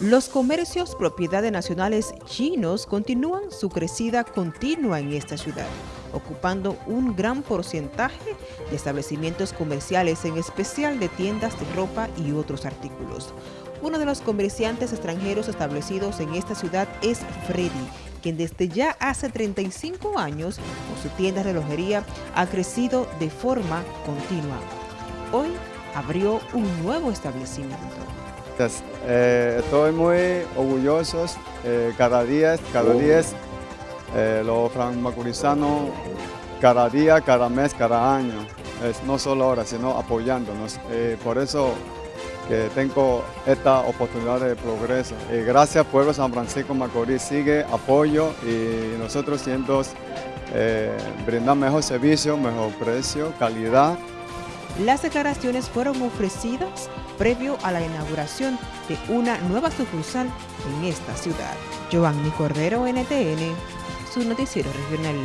Los comercios propiedad de nacionales chinos continúan su crecida continua en esta ciudad, ocupando un gran porcentaje de establecimientos comerciales, en especial de tiendas de ropa y otros artículos. Uno de los comerciantes extranjeros establecidos en esta ciudad es Freddy, quien desde ya hace 35 años, con su tienda de relojería, ha crecido de forma continua. Abrió un nuevo establecimiento. Eh, estoy muy orgulloso eh, cada día, cada oh. día, eh, los franmacurizanos, cada día, cada mes, cada año, es, no solo ahora, sino apoyándonos. Eh, por eso que tengo esta oportunidad de progreso. Y gracias Pueblo San Francisco Macorís, sigue apoyo y nosotros siendo brindar mejor servicio, mejor precio, calidad. Las declaraciones fueron ofrecidas previo a la inauguración de una nueva sucursal en esta ciudad. Giovanni Cordero, NTN, su noticiero regional.